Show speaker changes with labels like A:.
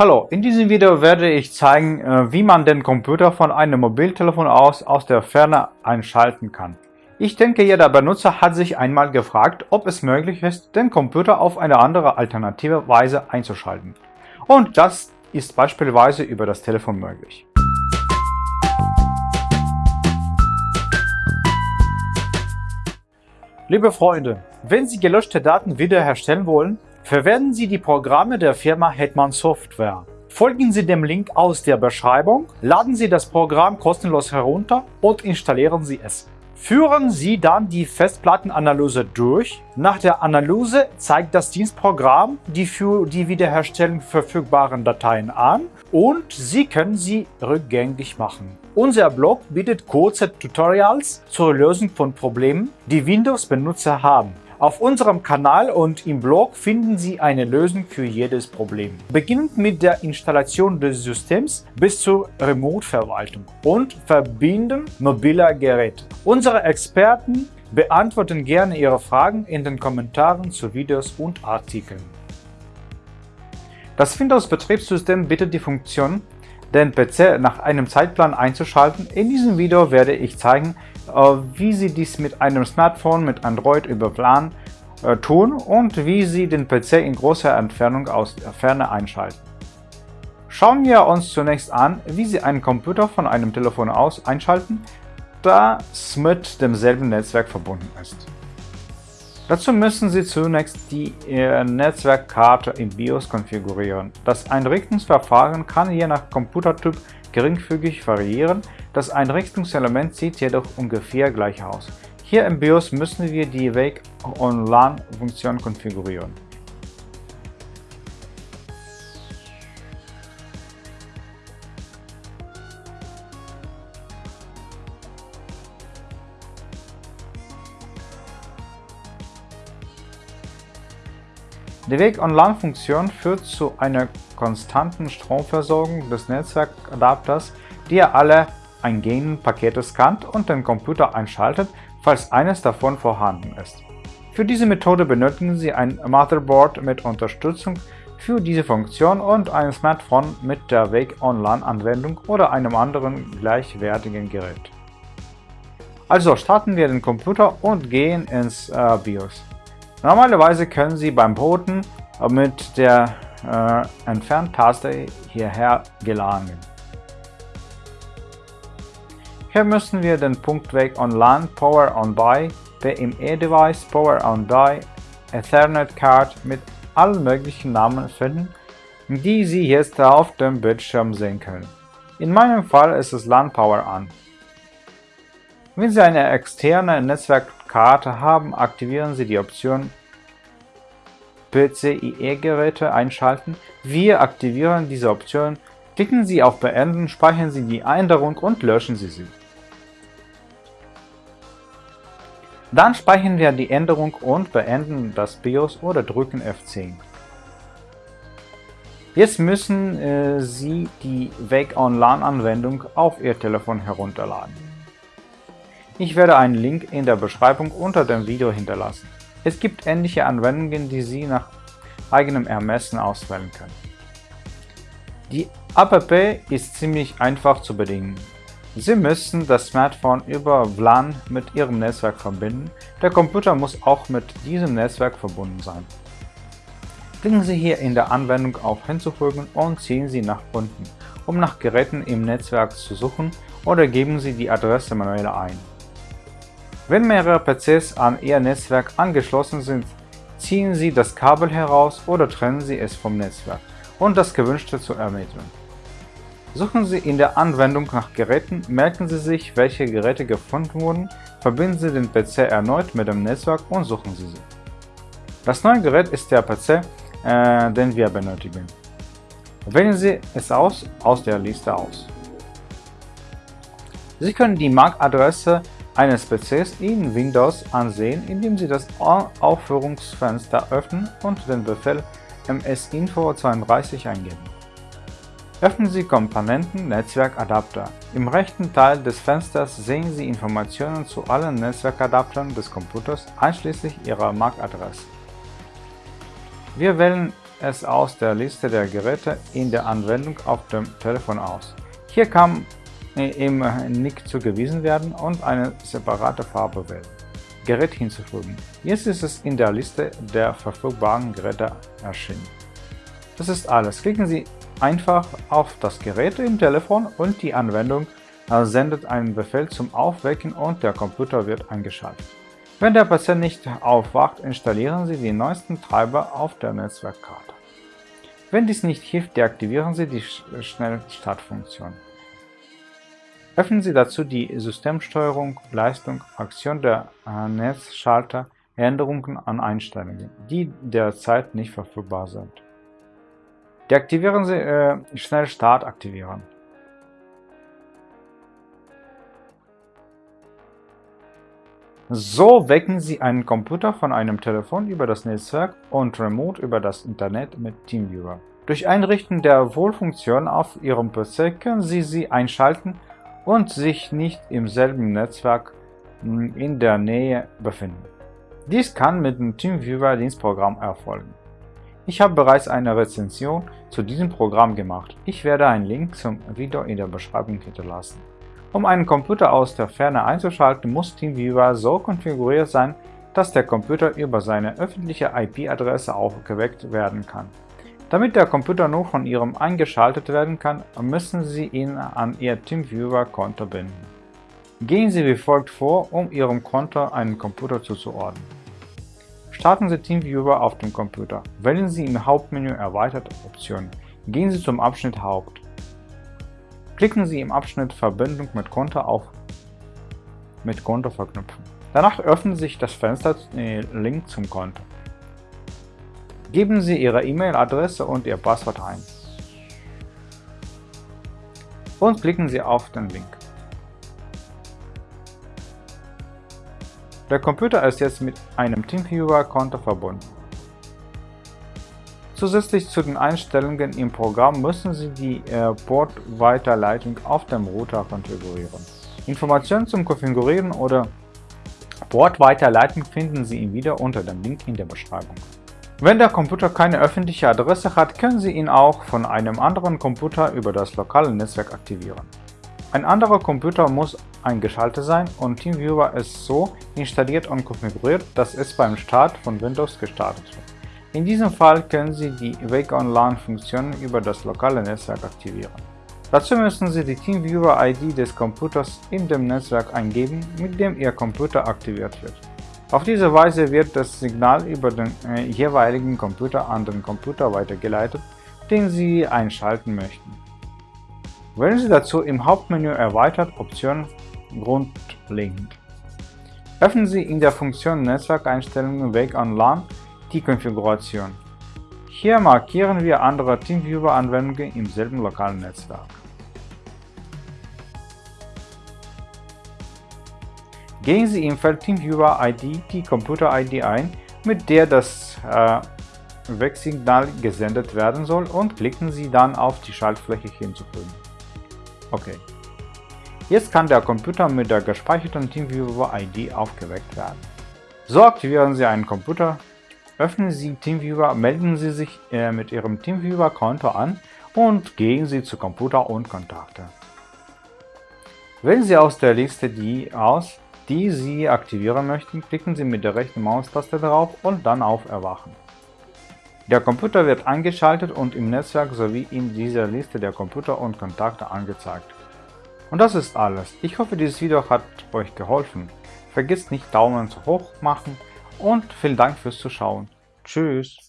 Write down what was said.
A: Hallo, in diesem Video werde ich zeigen, äh, wie man den Computer von einem Mobiltelefon aus aus der Ferne einschalten kann. Ich denke, jeder Benutzer hat sich einmal gefragt, ob es möglich ist, den Computer auf eine andere alternative Weise einzuschalten. Und das ist beispielsweise über das Telefon möglich. Liebe Freunde, wenn Sie gelöschte Daten wiederherstellen wollen, Verwenden Sie die Programme der Firma Hetman Software. Folgen Sie dem Link aus der Beschreibung, laden Sie das Programm kostenlos herunter und installieren Sie es. Führen Sie dann die Festplattenanalyse durch. Nach der Analyse zeigt das Dienstprogramm die für die Wiederherstellung verfügbaren Dateien an und Sie können sie rückgängig machen. Unser Blog bietet kurze Tutorials zur Lösung von Problemen, die Windows-Benutzer haben. Auf unserem Kanal und im Blog finden Sie eine Lösung für jedes Problem. Beginnend mit der Installation des Systems bis zur Remote-Verwaltung und Verbinden mobiler Geräte. Unsere Experten beantworten gerne Ihre Fragen in den Kommentaren zu Videos und Artikeln. Das Windows-Betriebssystem bietet die Funktion, den PC nach einem Zeitplan einzuschalten. In diesem Video werde ich zeigen, äh, wie Sie dies mit einem Smartphone mit Android über WLAN äh, tun und wie Sie den PC in großer Entfernung aus der Ferne einschalten. Schauen wir uns zunächst an, wie Sie einen Computer von einem Telefon aus einschalten, das mit demselben Netzwerk verbunden ist. Dazu müssen Sie zunächst die äh, Netzwerkkarte im BIOS konfigurieren. Das Einrichtungsverfahren kann je nach Computertyp geringfügig variieren, das Einrichtungselement sieht jedoch ungefähr gleich aus. Hier im BIOS müssen wir die Wake-on-LAN-Funktion konfigurieren. Die Wake-on-LAN-Funktion führt zu einer konstanten Stromversorgung des Netzwerkadapters, die alle eingehenden Pakete scannt und den Computer einschaltet, falls eines davon vorhanden ist. Für diese Methode benötigen Sie ein Motherboard mit Unterstützung für diese Funktion und ein Smartphone mit der Wake-on-LAN-Anwendung oder einem anderen gleichwertigen Gerät. Also starten wir den Computer und gehen ins äh, BIOS. Normalerweise können Sie beim Booten mit der äh, Entfernt-Taste hierher gelangen. Hier müssen wir den Punkt Weg on LAN, Power on Buy, PME-Device, Power on Die, Ethernet Card mit allen möglichen Namen finden, die Sie jetzt auf dem Bildschirm sehen können. In meinem Fall ist es LAN Power an. Wenn Sie eine externe Netzwerkkarte haben, aktivieren Sie die Option PCIe-Geräte einschalten. Wir aktivieren diese Option. Klicken Sie auf Beenden, speichern Sie die Änderung und löschen Sie sie. Dann speichern wir die Änderung und beenden das BIOS oder drücken F10. Jetzt müssen äh, Sie die Wake on LAN Anwendung auf Ihr Telefon herunterladen. Ich werde einen Link in der Beschreibung unter dem Video hinterlassen. Es gibt ähnliche Anwendungen, die Sie nach eigenem Ermessen auswählen können. Die App ist ziemlich einfach zu bedienen. Sie müssen das Smartphone über WLAN mit Ihrem Netzwerk verbinden. Der Computer muss auch mit diesem Netzwerk verbunden sein. Klicken Sie hier in der Anwendung auf Hinzufügen und ziehen Sie nach unten, um nach Geräten im Netzwerk zu suchen oder geben Sie die Adresse manuell ein. Wenn mehrere PCs an Ihr Netzwerk angeschlossen sind, ziehen Sie das Kabel heraus oder trennen Sie es vom Netzwerk, um das Gewünschte zu ermitteln. Suchen Sie in der Anwendung nach Geräten, merken Sie sich, welche Geräte gefunden wurden, verbinden Sie den PC erneut mit dem Netzwerk und suchen Sie sie. Das neue Gerät ist der PC, äh, den wir benötigen. Wählen Sie es aus, aus der Liste aus. Sie können die MAC-Adresse eines PCs in Windows ansehen, indem Sie das Aufführungsfenster öffnen und den Befehl msinfo32 eingeben. Öffnen Sie Komponenten Netzwerkadapter. Im rechten Teil des Fensters sehen Sie Informationen zu allen Netzwerkadaptern des Computers einschließlich ihrer MAC-Adresse. Wir wählen es aus der Liste der Geräte in der Anwendung auf dem Telefon aus. Hier kann im Nick zugewiesen werden und eine separate Farbe wählen. Gerät hinzufügen. Jetzt ist es in der Liste der verfügbaren Geräte erschienen. Das ist alles. Klicken Sie einfach auf das Gerät im Telefon und die Anwendung sendet einen Befehl zum Aufwecken und der Computer wird eingeschaltet. Wenn der Patient nicht aufwacht, installieren Sie die neuesten Treiber auf der Netzwerkkarte. Wenn dies nicht hilft, deaktivieren Sie die Schnellstartfunktion. Öffnen Sie dazu die Systemsteuerung, Leistung, Aktion der Netzschalter, Änderungen an Einstellungen, die derzeit nicht verfügbar sind. Deaktivieren Sie äh, Schnellstart aktivieren. So wecken Sie einen Computer von einem Telefon über das Netzwerk und remote über das Internet mit TeamViewer. Durch Einrichten der Wohlfunktion auf Ihrem PC können Sie sie einschalten und sich nicht im selben Netzwerk hm, in der Nähe befinden. Dies kann mit dem TeamViewer Dienstprogramm erfolgen. Ich habe bereits eine Rezension zu diesem Programm gemacht. Ich werde einen Link zum Video in der Beschreibung hinterlassen. Um einen Computer aus der Ferne einzuschalten, muss TeamViewer so konfiguriert sein, dass der Computer über seine öffentliche IP-Adresse aufgeweckt werden kann. Damit der Computer nur von Ihrem eingeschaltet werden kann, müssen Sie ihn an Ihr TeamViewer-Konto binden. Gehen Sie wie folgt vor, um Ihrem Konto einen Computer zuzuordnen. Starten Sie TeamViewer auf dem Computer. Wählen Sie im Hauptmenü Erweiterte Optionen. Gehen Sie zum Abschnitt Haupt. Klicken Sie im Abschnitt Verbindung mit Konto auf mit Konto verknüpfen. Danach öffnet sich das Fenster äh, Link zum Konto. Geben Sie Ihre E-Mail-Adresse und Ihr Passwort ein. Und klicken Sie auf den Link. Der Computer ist jetzt mit einem TeamViewer-Konto verbunden. Zusätzlich zu den Einstellungen im Programm müssen Sie die äh, Portweiterleitung auf dem Router konfigurieren. Informationen zum Konfigurieren oder Portweiterleitung finden Sie im Video unter dem Link in der Beschreibung. Wenn der Computer keine öffentliche Adresse hat, können Sie ihn auch von einem anderen Computer über das lokale Netzwerk aktivieren. Ein anderer Computer muss eingeschaltet sein und TeamViewer ist so installiert und konfiguriert, dass es beim Start von Windows gestartet wird. In diesem Fall können Sie die Wake Online Funktion über das lokale Netzwerk aktivieren. Dazu müssen Sie die TeamViewer-ID des Computers in dem Netzwerk eingeben, mit dem Ihr Computer aktiviert wird. Auf diese Weise wird das Signal über den äh, jeweiligen Computer an den Computer weitergeleitet, den Sie einschalten möchten. Wählen Sie dazu im Hauptmenü Erweitert Option Grundlegend. Öffnen Sie in der Funktion Netzwerkeinstellungen Weg on LAN die Konfiguration. Hier markieren wir andere TeamViewer-Anwendungen im selben lokalen Netzwerk. Geben Sie im Feld TeamViewer ID die Computer-ID ein, mit der das äh, Wegsignal gesendet werden soll und klicken Sie dann auf die Schaltfläche hinzufügen. Okay. Jetzt kann der Computer mit der gespeicherten TeamViewer-ID aufgeweckt werden. So aktivieren Sie einen Computer, öffnen Sie TeamViewer, melden Sie sich äh, mit Ihrem TeamViewer-Konto an und gehen Sie zu Computer und Kontakte. Wählen Sie aus der Liste die aus, die Sie aktivieren möchten, klicken Sie mit der rechten Maustaste drauf und dann auf Erwachen. Der Computer wird eingeschaltet und im Netzwerk sowie in dieser Liste der Computer und Kontakte angezeigt. Und das ist alles. Ich hoffe, dieses Video hat euch geholfen. Vergesst nicht Daumen hoch machen und vielen Dank fürs Zuschauen. Tschüss.